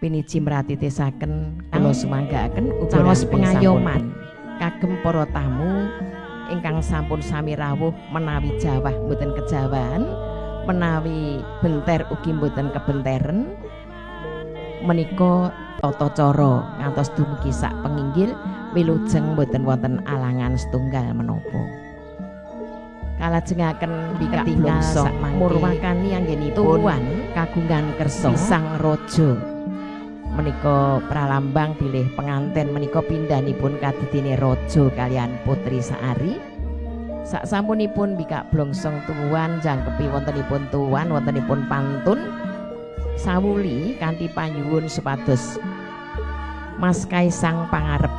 Piniji mratitesaken kula sumanggaaken caos pengayoman. Kagem para tamu ingkang sampun sami rawuh menawi jawah mboten kejawan menawi benter ugi mboten kebenteren menika tata cara ngantos dumugi sak penginggil wilujeng mboten wonten alangan setunggal menapa. Kalajengaken bikak tinggal sak murwakani anggenipun kagungan kersa sang raja menika pralambang bilih penganten menika pindhanipun kadidine raja kalian putri Saari. Sak sampunipun bikak blongsong tuwuhan jangkepi wontenipun tuwuhan wontenipun pantun. Sawuli kanthi panyuwun supados Mas Kaisang pangarep.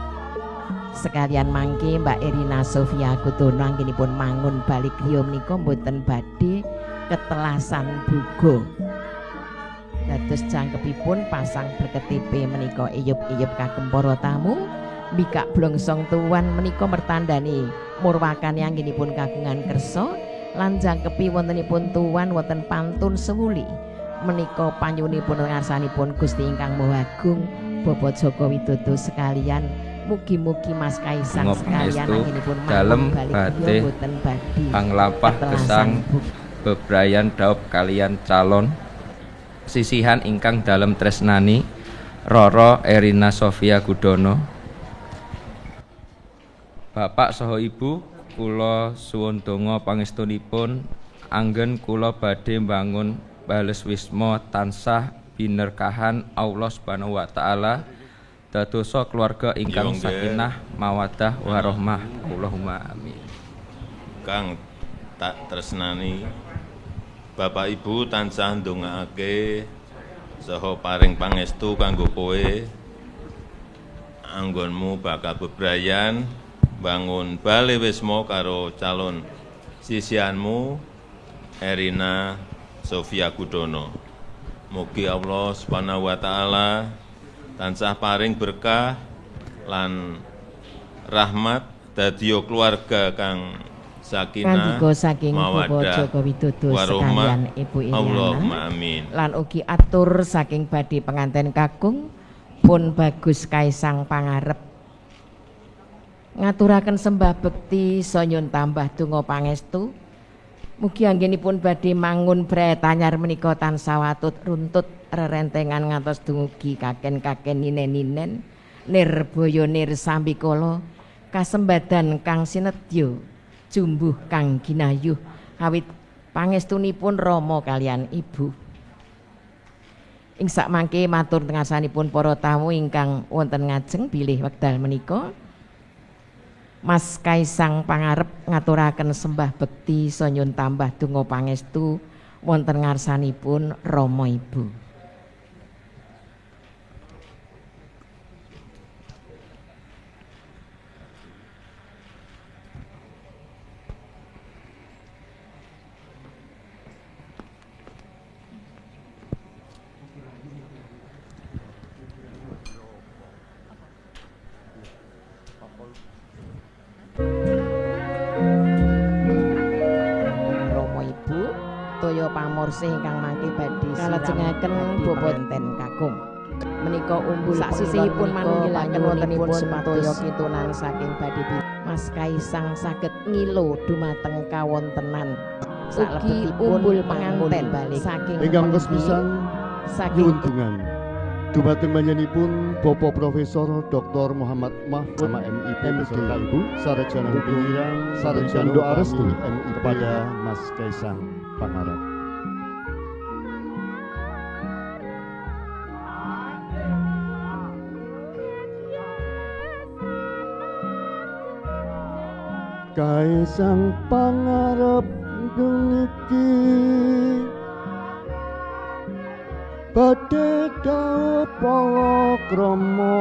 Sekalian mangke Mbak Erina Sofia Kudono anggenipun mangun balik griya menika mboten badhe ketelasan bugo dados jangkepipun pasang berketipe menika iyup-iyup kagem para tamu bikak blongsong tuan menika mertandani murwakan anggenipun kagungan kersa lan jangkepi wontenipun tuan wonten pantun sewuli. Menika panyunipun ngarsanipun Gusti ingkang Maha Agung Bapak Joko Widodo sekalian mugi-mugi Mas Kaisang sekalian anggenipun dalem badhe panglapah gesang bebrayan daup kalian calon sisihan ingkang dalam tresnani Roro Erina Sofia Gudono. Bapak saha Ibu kula suwun donga pangestunipun. Anggen kula badhe bangun bales wisma tansah binerkahan Allah Subhanahu wa taala. Dadosa keluarga ingkang sakinah mawadah warahmah Allahumma amin. Kang tak tresnani Bapak Ibu tansah ndongaake saha paring pangestu kanggo kowe anggonmu bakal bebrayan bangun bale wisma karo calon sisianmu Erina Sofia Gudono. Mugi Allah Subhanahu wa taala tansah paring berkah lan rahmat dadi keluarga kang sakinah saking mawadah Joko Widodo sekalian Ibu Iriana amin. Lan ugi atur saking badi penganten kakung pun bagus kaisang pangarep. Ngaturaken sembah bekti sonyun tambah donga pangestu. Mugi anggenipun badhe mangun tanyar menika tansah watut runtut rerentengan ngantos dumugi kaken-kaken ninen-ninen. Nirboyo nirsambikala kasembadan kang sinedya jumbuh kang ginayuh awit pangestunipun Rama kalian Ibu. Ing mangke matur tengasanipun para tamu ingkang wonten ngajeng bilih wekdal menika. Mas Kaisang pangarep ngaturaken sembah bekti sanyun tambah donga pangestu wonten ngarsanipun Rama Ibu. Pamorse ingkang mangke badhe kalajengaken bobonten kakung menika umbul sak sisihipun manunggilaken wontenipun supaya kitunan saking badhe Mas Kaisang saged ngilo dumateng kawontenan. Ugi umbul panganten. saking ingkang kesepisan saking untungan Dumateng panjenenganipun Bapak Profesor Dr. Muhammad Mahfud sama MIP beserta Ibu Sarjana Hukum Sarjana Doa Restu kepada Mas Kaisang Pangarap. Kaisang pangarep geniki Badhe dawuh palakrama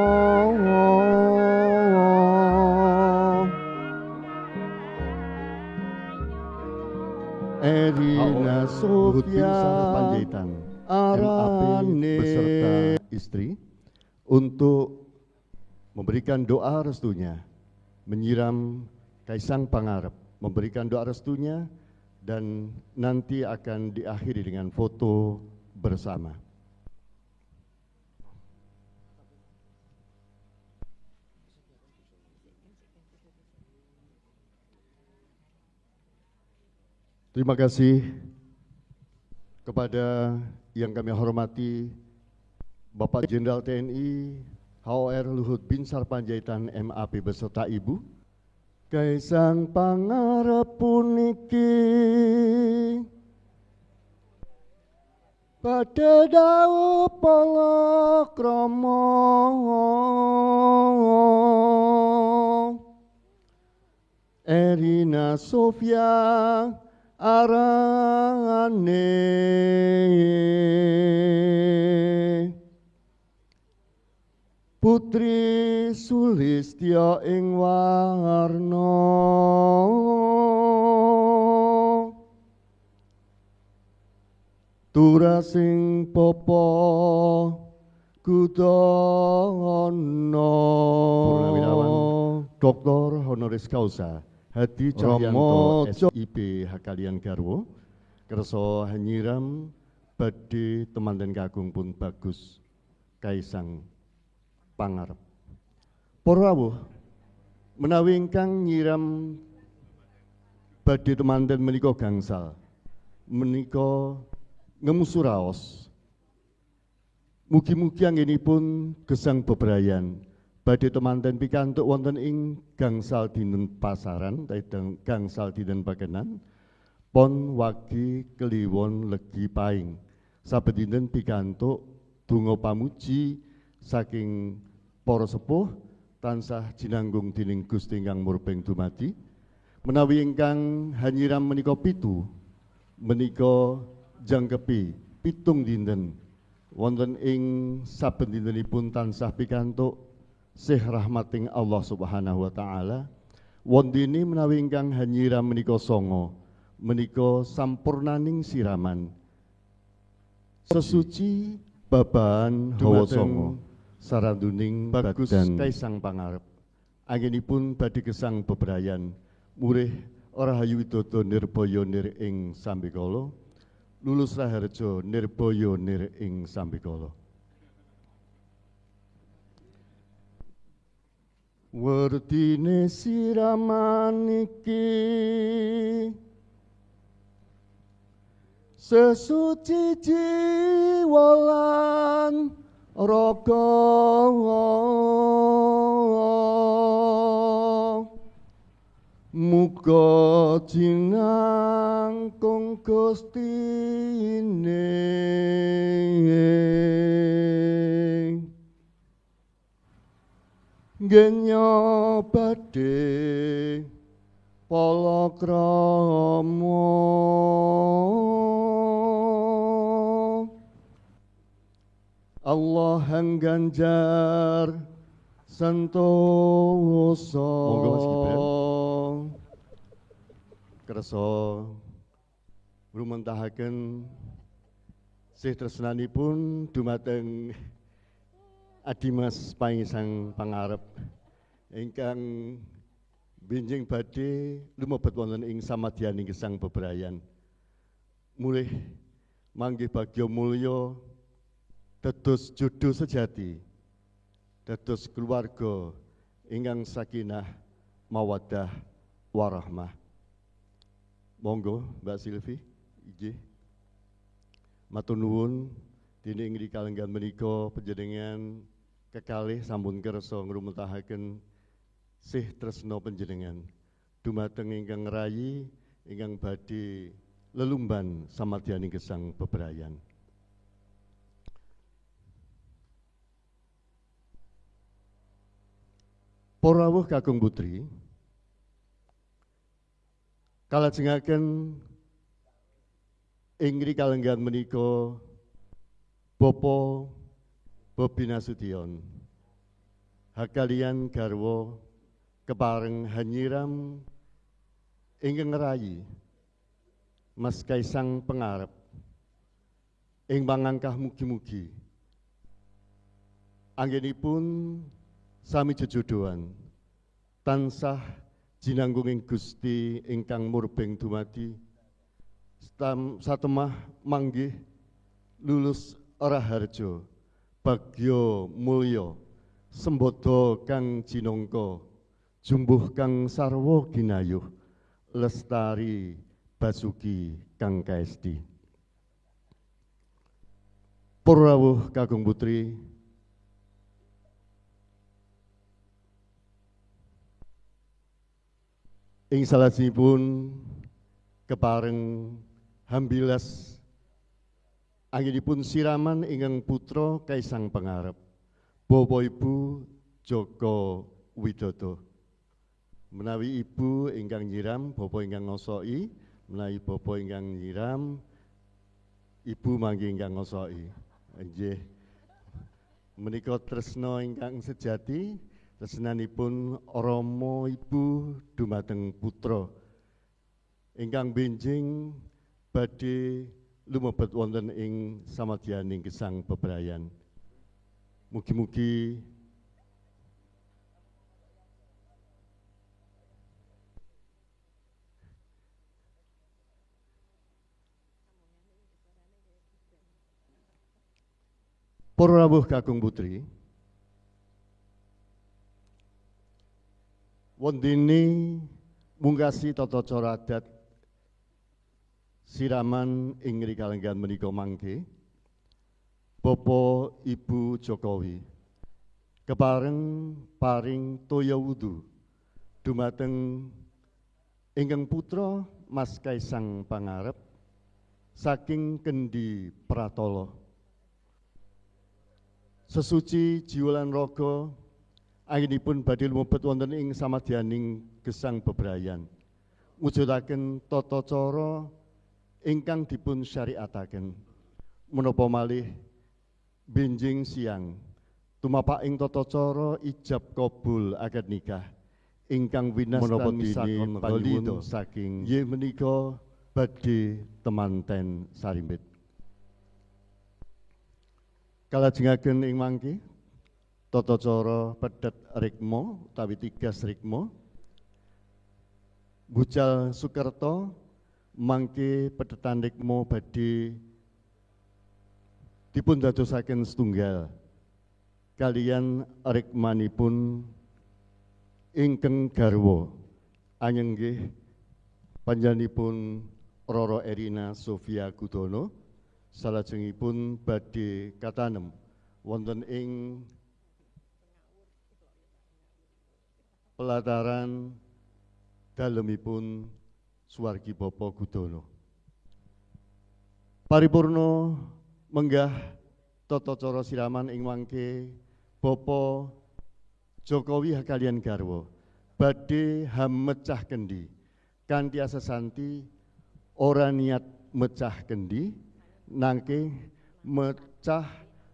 Erina Sofia Arane. beserta istri untuk memberikan doa restunya menyiram Kaisang Pangarep memberikan doa restunya dan nanti akan diakhiri dengan foto bersama. Terima kasih kepada yang kami hormati Bapak Jenderal TNI HOR Luhut Bin Sarpanjaitan MAP beserta Ibu, Kaisang pangarep puniki. Pada dawu palakrama Erina Sofia arane Putri Sulistya ing warna. Turasing popo kudono Dr. Honoris Causa Hadi Cahyanto SIP Hakalian Garwo Kerso Hanyiram Badi teman dan kagung pun bagus. Kaisang Pangarep Porawuh menawi ingkang nyiram badhe temanten menika gangsal menika ngemusuraos Mugi-mugi anggenipun gesang bebrayan badhe temanten pikantuk wonten ing gangsal dinten pasaran utawi gangsal dinten pakenan. Pon wagi kliwon legi paing. Saben dinten pikantuk donga pamuji saking para sepuh tansah jinanggung dening Gusti ingkang murbeng dumadi menawi ingkang hanyiram menika pitu menika jangkepi pitung dinten. Wonten ing saben dintenipun tansah pikantuk sih rahmating Allah Subhanahu wa taala. Wondene menawi ingkang hanyiram menika songo menika sampurnaning siraman. Sesuci babahan hawa songo saranduning bagus kaisang pangarep. Anginipun badhe gesang bebrayan. Murih ora hayu widodo nirbaya nir ing sambikala. Lulus raharja nirbaya nir ing sambikala. Werdine siraman iki sesuci jiwa lan raga. Muga jinangkung gustine genya badhe palakrama Allah yang ganjar sentosa Monggo Mas Gibran. Kersa rumentahaken sih tresnanipun dumateng Adimas Pangisang Pangarep. Ingkang benjing badhe lumebet wonten ing samadyaning gesang bebrayan. Mulih manggih bagya mulya dados jodoh sejati. Dados keluarga ingkang sakinah mawaddah warahmah. Monggo Mbak Silvi inggih matur nuwun dene ing kalenggan menika panjenengan kekalih sampun kersa ngrumetahaken sih tresna panjenengan. Dumateng ingkang rayi ingkang badhe lelumban samadyaning gesang bebrayan Para rawuh kakung putri kalajengaken ing kalenggan menika Bapa Bobi Nasution. Hakalian garwa kepareng hanyiram ingkang ngerayi Mas Kaisang pengarep ing pangangkah mugi-mugi. Anggenipun sami jejodohan. Tansah jinanggunging Gusti ingkang murbeng dumadi. Satemah manggih lulus ora harjo bagya mulya. Sembodo kang jinangka. Jumbuh kang sarwa ginayuh. Lestari Basuki Kang KSD. Purrawuh Kakung Putri ing salajengipun kepareng hambilas anginipun siraman ingkang putra Kaisang Pangarep Bapak Ibu Joko Widodo. Menawi ibu ingkang nyiram bapak ingkang ngosoki menawi bapak ingkang nyiram ibu mangke ingkang ngosoki. Nggih. Menika tresna ingkang sejati tresnanipun Rama Ibu dumateng putra ingkang benjing badhe lumebet wonten ing samadyaning gesang bebrayan. Mugi-mugi Para rawuh kakung putri, Wondene mungkasi tata cara adat siraman ing rikalenggan menika mangke Bapak Ibu Jokowi. Kepareng paring toya wudu dumateng ingkang putra Mas Kaisang Pangarep saking Kendi Pratala. Sesuci jiwa lan raga Anginipun badhe lumebet wonten ing samadyaning gesang bebrayan. Mujudaken tata cara ingkang dipun syariataken. Menapa malih benjing siang tumapak ing tata cara ijab kabul akad nikah ingkang winastan misakon balida saking ye menika badhe temanten sarimbit. Kalajengaken ing mangke Toto coro pedet rikmo utawi tigas rikmo Bucal Sukerto mangke pedetan rikmo badhe dipun dadosaken setunggal. Kalian rikmanipun ingkang garwa. Anyenggih panjenenganipun Roro Erina Sofia Gudono. Salajengipun badhe katanem wonten ing pelataran dalemipun Suwargi Bapa Gudono. Paripurno menggah tata cara siraman ing mangke Bapa Jokowi kalian garwa badhe hamecah kendi kanthi asesanti ora niat mecah kendi nangke mecah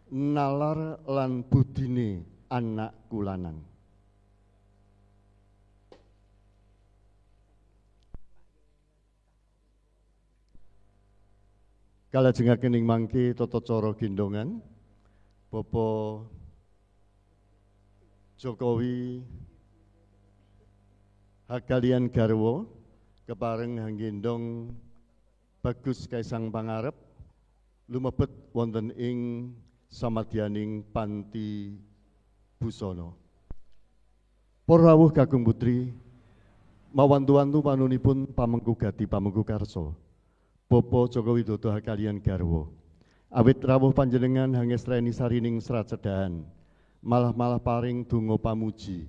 nalar lan budine anak kulanang. Kalajengaken ing mangke tata cara gendongan Bapak Jokowi hakalian garwa kepareng hanggendong Bagus Kaisang Pangarep lumebet wonten ing samadyaning panti busana. Para rawuh kakung putri mawantu-wantu panunipun pamengku gati pamengku. Bopo Joko Widodo kalian garwo. Awit rawuh panjenengan hangestreni sarining serat cedahan. Malah-malah paring dungo pamuji.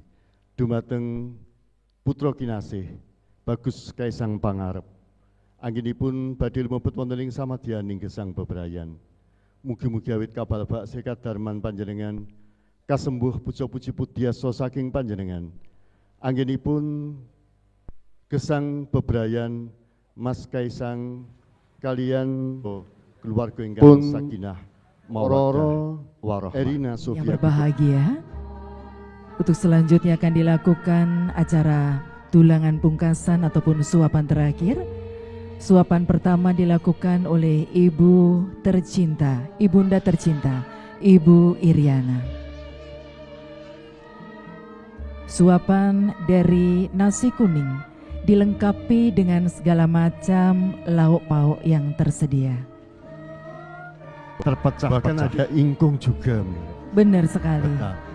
Dumateng putra kinasih. Bagus Kaisang Pangarep. Angginipun badil mebet wonten ing samadyaning gesang bebrayan. Mugi-mugi awit kapal bak sekat darman panjenengan kasembuh puja-puji pudiaso saking panjenengan. Angginipun gesang bebrayan Mas Kaisang kalian keluarga ingkang sakinah mawaddah warahmah. Erina Sofia. Yang berbahagia, untuk selanjutnya akan dilakukan acara tulangan pungkasan ataupun suapan terakhir. Suapan pertama dilakukan oleh Ibu tercinta, Ibunda tercinta, Ibu Iriana. Suapan dari nasi kuning dilengkapi dengan segala macam lauk pauk yang tersedia. Terpecah bahkan ada ingkung juga. Benar sekali. Betul.